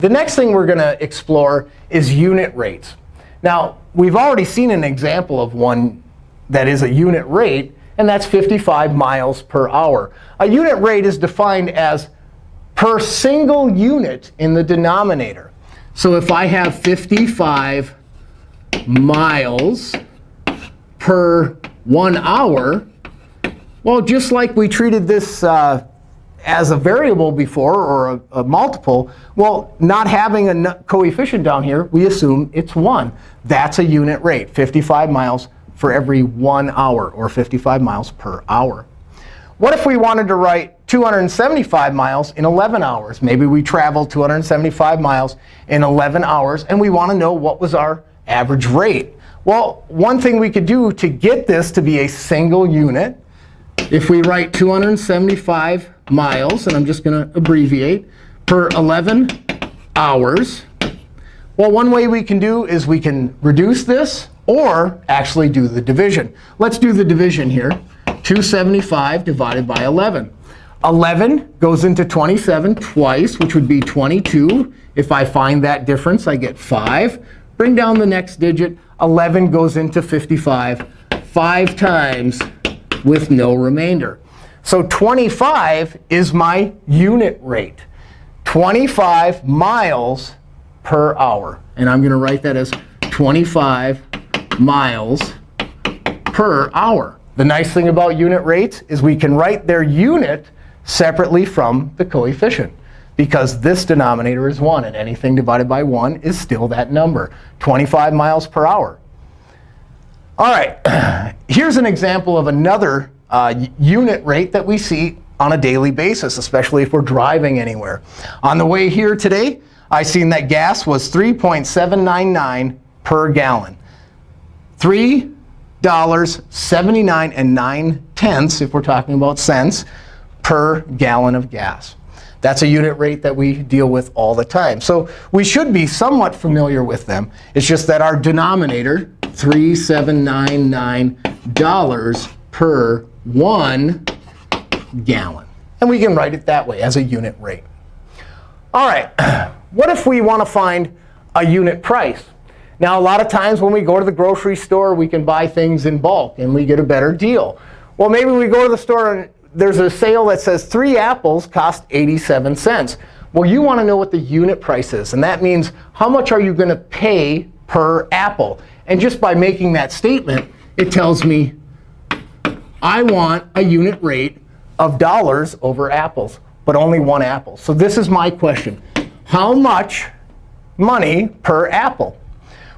The next thing we're going to explore is unit rates. Now, we've already seen an example of one that is a unit rate, and that's 55 miles per hour. A unit rate is defined as per single unit in the denominator. So if I have 55 miles per one hour, well, just like we treated this uh, as a variable before or a, a, multiple, well, not having a coefficient down here, we assume it's 1. That's a unit rate, 55 miles for every one hour, or 55 miles per hour. What if we wanted to write 275 miles in 11 hours? Maybe we traveled 275 miles in 11 hours, and we want to know what was our average rate. Well, one thing we could do to get this to be a single unit, if we write 275 miles, and I'm just going to abbreviate, per 11 hours, well, one way we can do is we can reduce this or actually do the division. Let's do the division here. 275 divided by 11. 11 goes into 27 twice, which would be 22. If I find that difference, I get 5. Bring down the next digit. 11 goes into 55 five times with no remainder. So 25 is my unit rate. 25 miles per hour. And I'm going to write that as 25 miles per hour. The nice thing about unit rates is we can write their unit separately from the coefficient. Because this denominator is 1, and anything divided by 1 is still that number, 25 miles per hour. All right, here's an example of another uh, unit rate that we see on a daily basis, especially if we're driving anywhere. On the way here today, I seen that gas was 3.799 per gallon. $3.79 and 9 tenths, if we're talking about cents, per gallon of gas. That's a unit rate that we deal with all the time. So we should be somewhat familiar with them. It's just that our denominator, $3,799 per one gallon. And we can write it that way as a unit rate. All right, what if we want to find a unit price? Now, a lot of times when we go to the grocery store, we can buy things in bulk, and we get a better deal. Well, maybe we go to the store, and there's a sale that says three apples cost 87 cents. Well, you want to know what the unit price is. And that means how much are you going to pay per apple? And just by making that statement, it tells me I want a unit rate of dollars over apples, but only one apple. So this is my question. How much money per apple?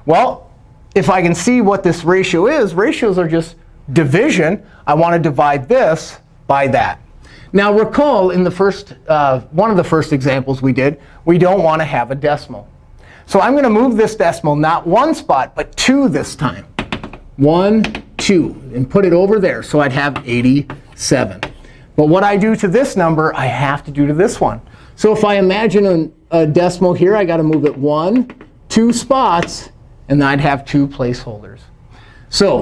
Well, if I can see what this ratio is, ratios are just division. I want to divide this by that. Now recall in the first, uh, one of the first examples we did, we don't want to have a decimal. So I'm going to move this decimal not one spot, but two this time. One, two, and put it over there. So I'd have 87. But what I do to this number, I have to do to this one. So if I imagine a, a decimal here, I got to move it one, two spots, and I'd have two placeholders. So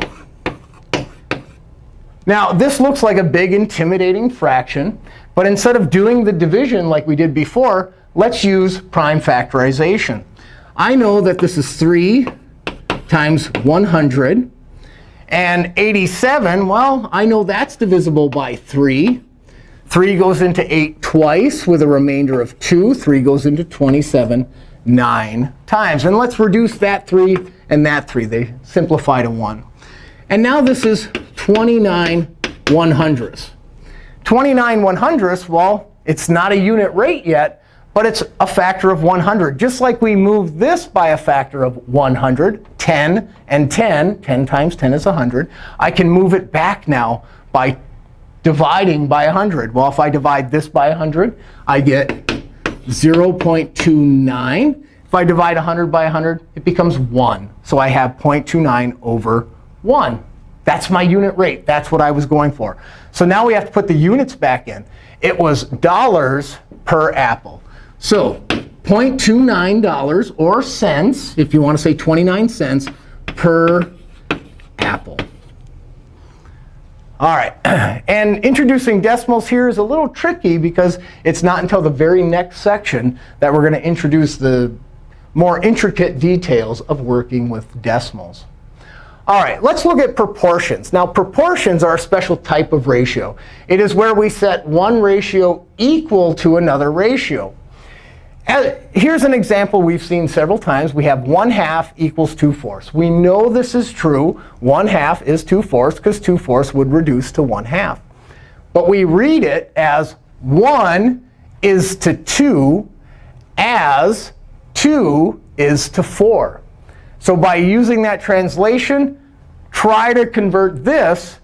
now this looks like a big, intimidating fraction. But instead of doing the division like we did before, let's use prime factorization. I know that this is 3 times 100. And 87, well, I know that's divisible by 3. 3 goes into 8 twice with a remainder of 2. 3 goes into 27 9 times. And let's reduce that 3 and that 3. They simplify to 1. And now this is 29 one hundredths. 29 one hundredths, well, it's not a unit rate yet, but it's a factor of 100. Just like we moved this by a factor of 100, 10 and 10, 10 times 10 is 100, I can move it back now by dividing by 100. Well, if I divide this by 100, I get 0.29. If I divide 100 by 100, it becomes 1. So I have 0.29 over 1. That's my unit rate. That's what I was going for. So now we have to put the units back in. It was dollars per apple. So $0.29 or cents, if you want to say 29 cents, per apple. All right. And introducing decimals here is a little tricky because it's not until the very next section that we're going to introduce the more intricate details of working with decimals. All right, let's look at proportions. Now, proportions are a special type of ratio. It is where we set one ratio equal to another ratio. Here's an example we've seen several times. We have 1 half equals 2 fourths. We know this is true. 1 half is 2 fourths because 2 fourths would reduce to 1 half. But we read it as 1 is to 2 as 2 is to 4. So by using that translation, try to convert this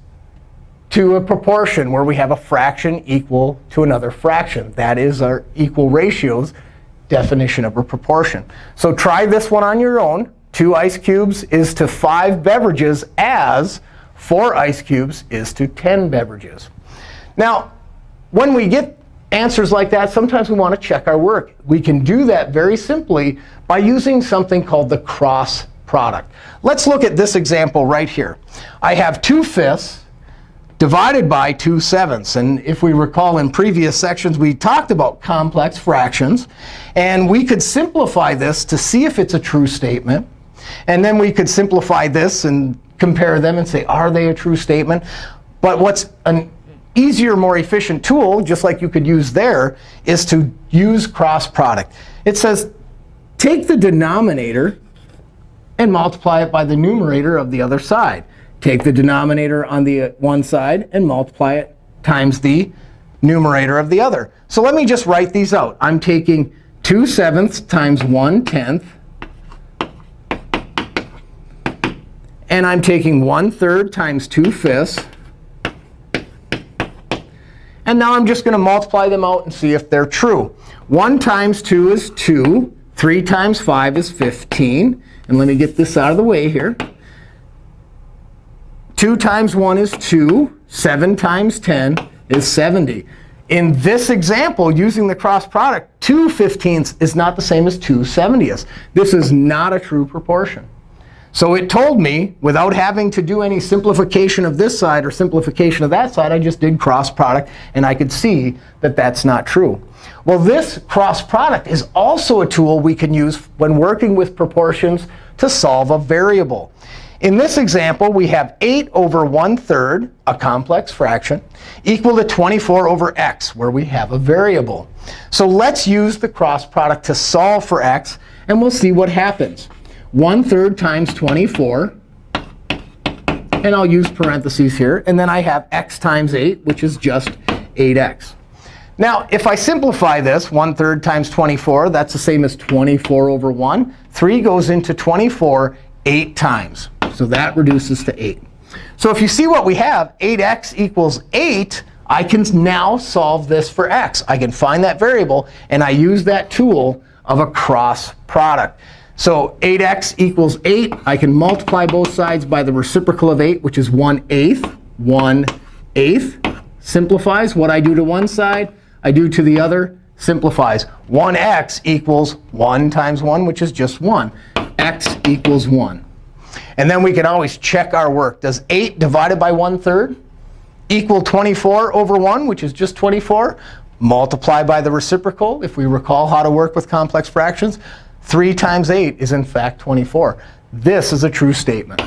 to a proportion where we have a fraction equal to another fraction. That is our equal ratios definition of a proportion. So try this one on your own. 2 ice cubes is to 5 beverages as 4 ice cubes is to 10 beverages. Now, when we get answers like that, sometimes we want to check our work. We can do that very simply by using something called the cross product. Let's look at this example right here. I have 2 fifths divided by 2 sevenths. And if we recall in previous sections, we talked about complex fractions. And we could simplify this to see if it's a true statement. And then we could simplify this and compare them and say, are they a true statement? But what's an easier, more efficient tool, just like you could use there, is to use cross product. It says, take the denominator and multiply it by the numerator of the other side. Take the denominator on the uh, one side and multiply it times the numerator of the other. So let me just write these out. I'm taking 2 sevenths times 1 tenth. And I'm taking 1 third times 2 fifths. And now I'm just going to multiply them out and see if they're true. 1 times 2 is 2. 3 times 5 is 15. And let me get this out of the way here. 2 times 1 is 2. 7 times 10 is 70. In this example, using the cross product, 2 fifteenths is not the same as 2 seventieths. This is not a true proportion. So it told me, without having to do any simplification of this side or simplification of that side, I just did cross product. And I could see that that's not true. Well, this cross product is also a tool we can use when working with proportions to solve a variable. In this example, we have 8 over 1 third, a complex fraction, equal to 24 over x, where we have a variable. So let's use the cross product to solve for x. And we'll see what happens. 1 third times 24. And I'll use parentheses here. And then I have x times 8, which is just 8x. Now, if I simplify this, 1 third times 24, that's the same as 24 over 1. 3 goes into 24 8 times. So that reduces to 8. So if you see what we have, 8x equals 8, I can now solve this for x. I can find that variable. And I use that tool of a cross product. So 8x equals 8. I can multiply both sides by the reciprocal of 8, which is 1 eighth. 1 eighth simplifies. What I do to one side, I do to the other, simplifies. 1x equals 1 times 1, which is just 1. x equals 1. And then we can always check our work. Does 8 divided by 1 third equal 24 over 1, which is just 24? Multiply by the reciprocal, if we recall how to work with complex fractions. 3 times 8 is, in fact, 24. This is a true statement.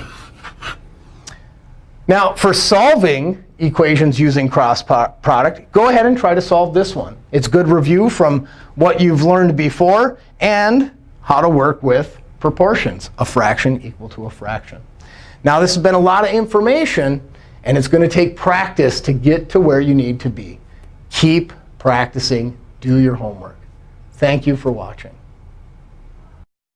Now, for solving equations using cross product, go ahead and try to solve this one. It's good review from what you've learned before and how to work with proportions, a fraction equal to a fraction. Now, this has been a lot of information. And it's going to take practice to get to where you need to be. Keep practicing. Do your homework. Thank you for watching.